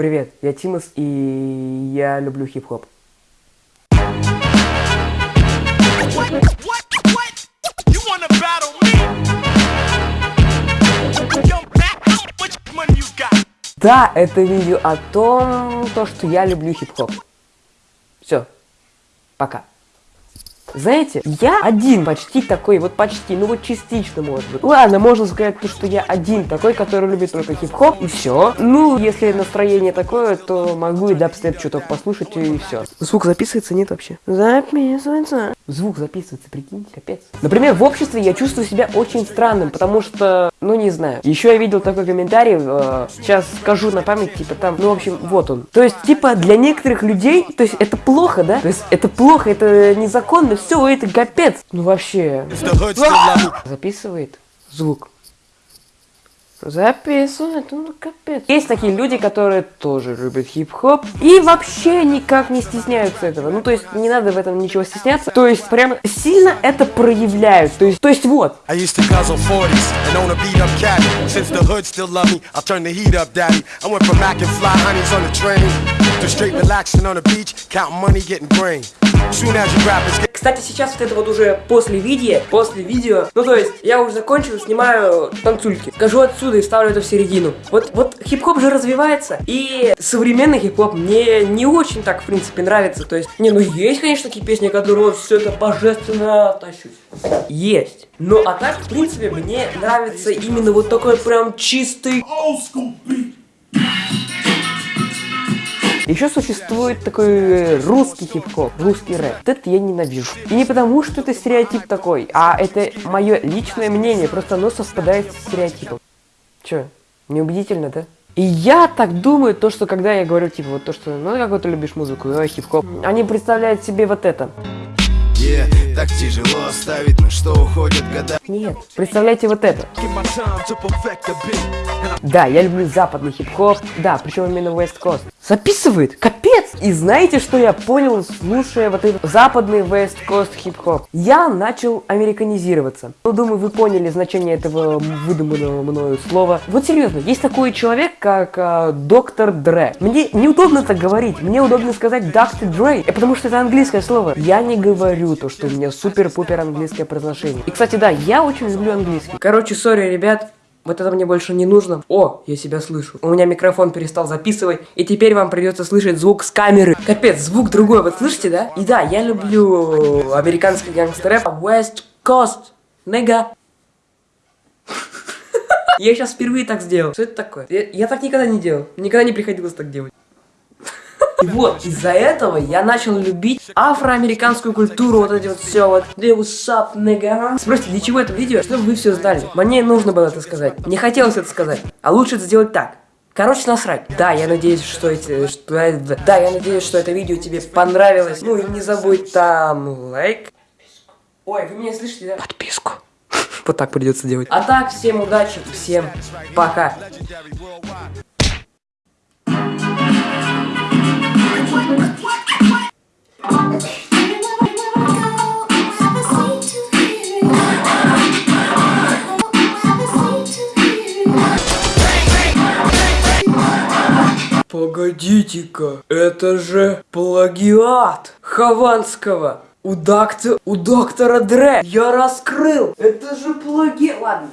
Привет, я Тимос, и я люблю хип-хоп. Да, это видео о том, то, что я люблю хип-хоп. Все, пока. Знаете, я один почти такой, вот почти, ну вот частично может быть. Ладно, можно сказать, то, что я один такой, который любит только хип-хоп, и все. Ну, если настроение такое, то могу и дабстеп чуток послушать, и все. Звук записывается, нет вообще? Записывается. Звук записывается, прикинь, капец. Например, в обществе я чувствую себя очень странным, потому что, ну не знаю. Еще я видел такой комментарий, э, сейчас скажу на память, типа там, ну в общем, вот он. То есть, типа, для некоторых людей, то есть это плохо, да? То есть это плохо, это незаконно, все, это капец. Ну вообще. Записывает звук. Записывает, ну капец. Есть такие люди, которые тоже любят хип-хоп и вообще никак не стесняются этого. Ну то есть не надо в этом ничего стесняться. То есть прям сильно это проявляют. То есть, то есть вот. I used to guzzle 40s and own a beat up caddy. Since the hood still love me, I'll turn the heat up, daddy. I went from Mac and fly honeys on the train to straight relaxing on the beach, counting money, getting brain. Кстати, сейчас вот это вот уже после видео, после видео, ну то есть я уже закончил, снимаю танцульки. Скажу отсюда и ставлю это в середину. Вот, вот хип-хоп же развивается, и современный хип-хоп мне не очень так, в принципе, нравится. То есть, не, ну есть, конечно, такие песни, которые все это божественно тащусь. Есть. Ну а так, в принципе, мне нравится именно вот такой прям чистый Еще существует такой э, русский хип-хоп, русский рэп. Вот это я ненавижу. И не потому, что это стереотип такой, а это мое личное мнение, просто оно совпадает с стереотипом. Че, неубедительно, да? И я так думаю, то, что когда я говорю, типа, вот то, что, ну, какой ты любишь музыку, э, хип-хоп, они представляют себе вот это. Yeah, так тяжело оставить, на что уходят года Нет, представляете вот это. Да, я люблю западный хип-хоп, да, причем именно West Coast. Записывает, капец! И знаете, что я понял, слушая вот этот западный West Coast хип-хоп? Я начал американизироваться. Ну, думаю, вы поняли значение этого выдуманного мною слова. Вот серьезно, есть такой человек, как а, доктор Дре. Мне неудобно так говорить, мне удобно сказать доктор Дре, э, потому что это английское слово. Я не говорю то, что у меня супер-пупер английское произношение. И, кстати, да, я очень люблю английский. Короче, сори, ребят, вот это мне больше не нужно. О, я себя слышу. У меня микрофон перестал записывать, и теперь вам придется слышать звук с камеры. Капец, звук другой, вот слышите, да? И да, я люблю американский гангстер-рэп. West Coast, нега. Я сейчас впервые так сделал. Что это такое? Я, я так никогда не делал. Никогда не приходилось так делать. И вот, из-за этого я начал любить афроамериканскую культуру, вот эти вот все вот. What's up, nigga? Спросите, для чего это видео? Чтобы вы все знали. Мне нужно было это сказать. Мне хотелось это сказать. А лучше это сделать так. Короче, насрать. Да, я надеюсь, что эти... Что, да, я надеюсь, что это видео тебе понравилось. Ну и не забудь там лайк. Ой, вы меня слышите, да? Подписку. Вот так придется делать. А так, всем удачи, всем пока. Погодите-ка, это же плагиат Хованского. У, докто... у доктора Дре я раскрыл. Это же плагиат. Ладно.